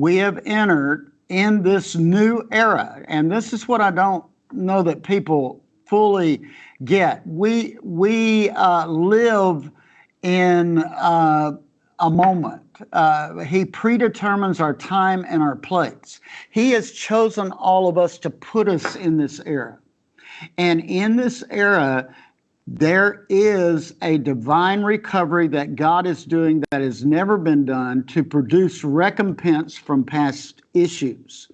we have entered in this new era. And this is what I don't know that people fully get. We, we uh, live in uh, a moment. Uh, he predetermines our time and our place. He has chosen all of us to put us in this era. And in this era, there is a divine recovery that God is doing that has never been done to produce recompense from past issues.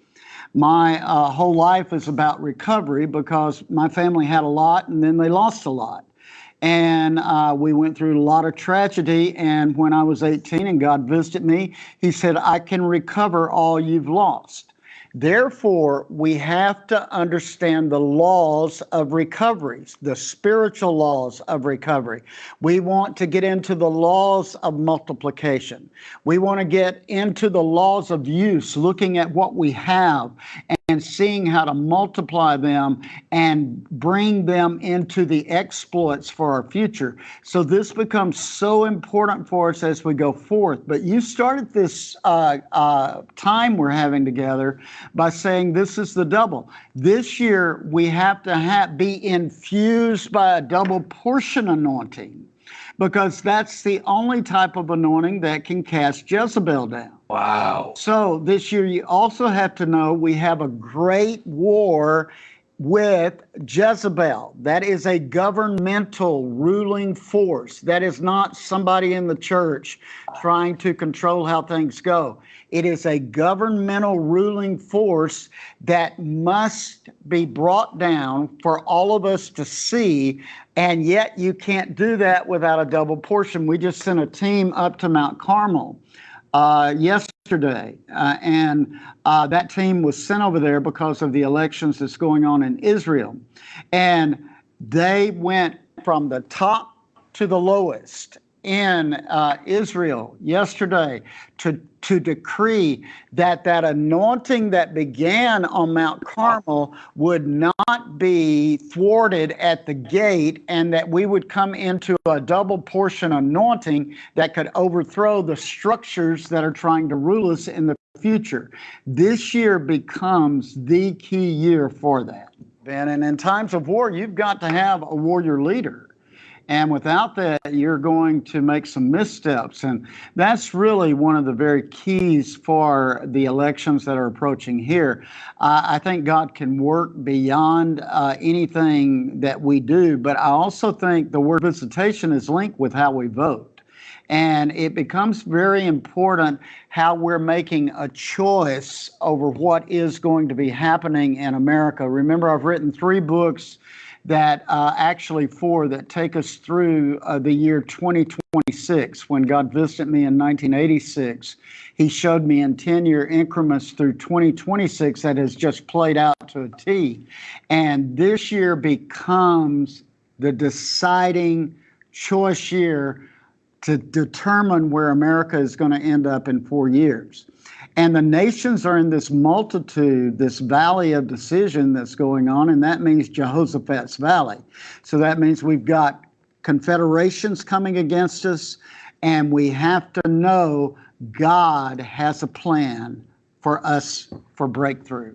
My uh, whole life is about recovery because my family had a lot and then they lost a lot. And uh, we went through a lot of tragedy. And when I was 18 and God visited me, He said, I can recover all you've lost. Therefore, we have to understand the laws of recoveries, the spiritual laws of recovery. We want to get into the laws of multiplication. We want to get into the laws of use, looking at what we have and seeing how to multiply them and bring them into the exploits for our future. So this becomes so important for us as we go forth. But you started this uh, uh, time we're having together by saying this is the double. This year we have to have, be infused by a double portion anointing because that's the only type of anointing that can cast Jezebel down. Wow. So this year, you also have to know we have a great war with Jezebel. That is a governmental ruling force. That is not somebody in the church trying to control how things go. It is a governmental ruling force that must be brought down for all of us to see. And yet, you can't do that without a double portion. We just sent a team up to Mount Carmel uh, yesterday, uh, and uh, that team was sent over there because of the elections that's going on in Israel, and they went from the top to the lowest in uh, Israel yesterday to, to decree that that anointing that began on Mount Carmel would not be thwarted at the gate and that we would come into a double portion anointing that could overthrow the structures that are trying to rule us in the future. This year becomes the key year for that. Ben, and in times of war, you've got to have a warrior leader and without that, you're going to make some missteps. And that's really one of the very keys for the elections that are approaching here. I think God can work beyond uh, anything that we do, but I also think the word visitation is linked with how we vote. And it becomes very important how we're making a choice over what is going to be happening in America. Remember, I've written three books that uh, actually four that take us through uh, the year 2026. When God visited me in 1986, He showed me in 10 year increments through 2026 that has just played out to a T. And this year becomes the deciding choice year to determine where America is going to end up in four years. And the nations are in this multitude, this valley of decision that's going on, and that means Jehoshaphat's valley. So that means we've got confederations coming against us, and we have to know God has a plan for us for breakthrough.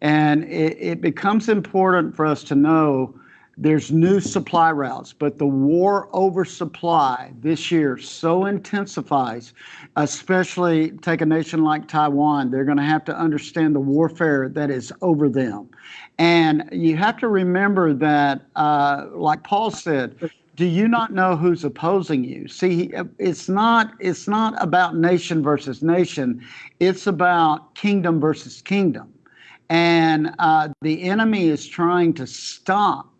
And it, it becomes important for us to know there's new supply routes, but the war over supply this year so intensifies, especially take a nation like Taiwan. They're going to have to understand the warfare that is over them. And you have to remember that, uh, like Paul said, do you not know who's opposing you? See, it's not it's not about nation versus nation. It's about kingdom versus kingdom. And uh, the enemy is trying to stop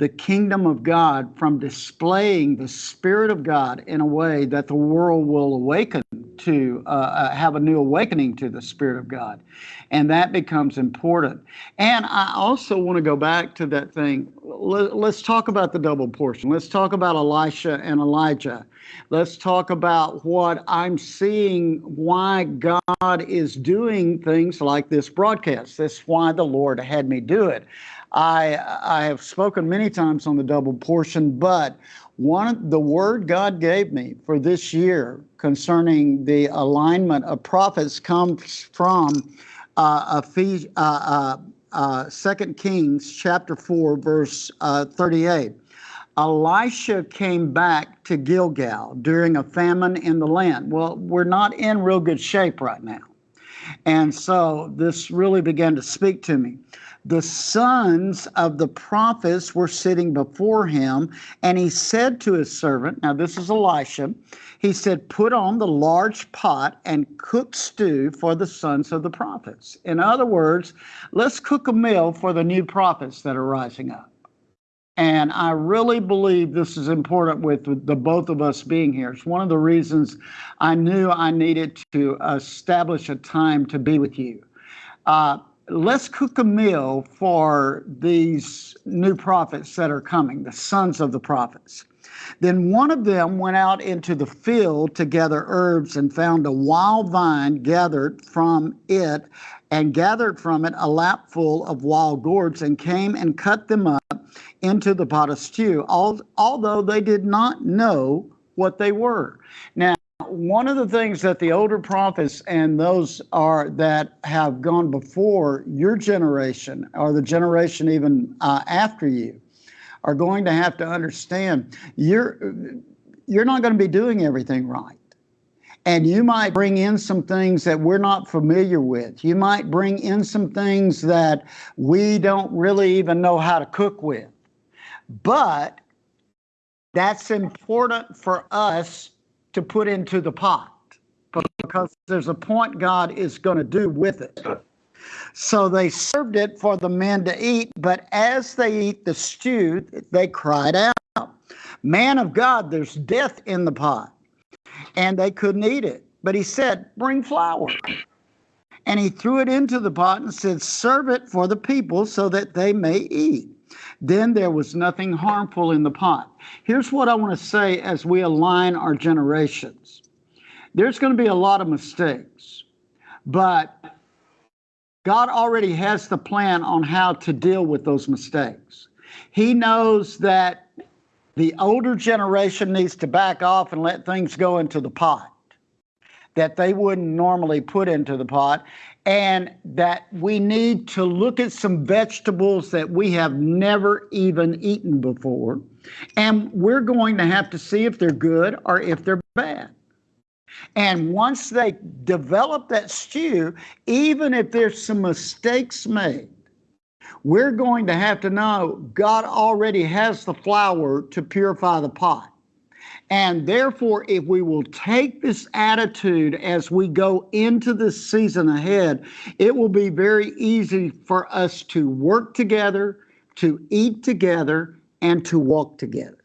the kingdom of God from displaying the Spirit of God in a way that the world will awaken to, uh, uh, have a new awakening to the Spirit of God. And that becomes important. And I also want to go back to that thing let, us talk about the double portion. Let's talk about Elisha and Elijah. Let's talk about what I'm seeing, why God is doing things like this broadcast. That's why the Lord had me do it. I, I have spoken many times on the double portion, but one the word God gave me for this year concerning the alignment of prophets comes from uh, Ephes- uh, uh, uh, 2 Kings chapter 4, verse uh, 38. Elisha came back to Gilgal during a famine in the land. Well, we're not in real good shape right now. And so this really began to speak to me. The sons of the prophets were sitting before him, and he said to his servant, Now this is Elisha, he said, Put on the large pot and cook stew for the sons of the prophets. In other words, let's cook a meal for the new prophets that are rising up. And I really believe this is important with the both of us being here. It's one of the reasons I knew I needed to establish a time to be with you. Uh, let's cook a meal for these new prophets that are coming, the sons of the prophets. Then one of them went out into the field to gather herbs and found a wild vine gathered from it and gathered from it a lapful of wild gourds and came and cut them up into the pot of stew, although they did not know what they were. Now, one of the things that the older prophets and those are that have gone before your generation or the generation even uh, after you are going to have to understand you're you're not going to be doing everything right. And you might bring in some things that we're not familiar with. You might bring in some things that we don't really even know how to cook with but that's important for us to put into the pot because there's a point God is going to do with it. So they served it for the men to eat, but as they eat the stew, they cried out, Man of God, there's death in the pot. And they couldn't eat it. But he said, Bring flour. And he threw it into the pot and said, Serve it for the people so that they may eat. Then there was nothing harmful in the pot. Here's what I want to say as we align our generations there's going to be a lot of mistakes, but God already has the plan on how to deal with those mistakes. He knows that the older generation needs to back off and let things go into the pot that they wouldn't normally put into the pot and that we need to look at some vegetables that we have never even eaten before. And we're going to have to see if they're good or if they're bad. And once they develop that stew, even if there's some mistakes made, we're going to have to know God already has the flour to purify the pot. And therefore, if we will take this attitude as we go into this season ahead, it will be very easy for us to work together, to eat together, and to walk together.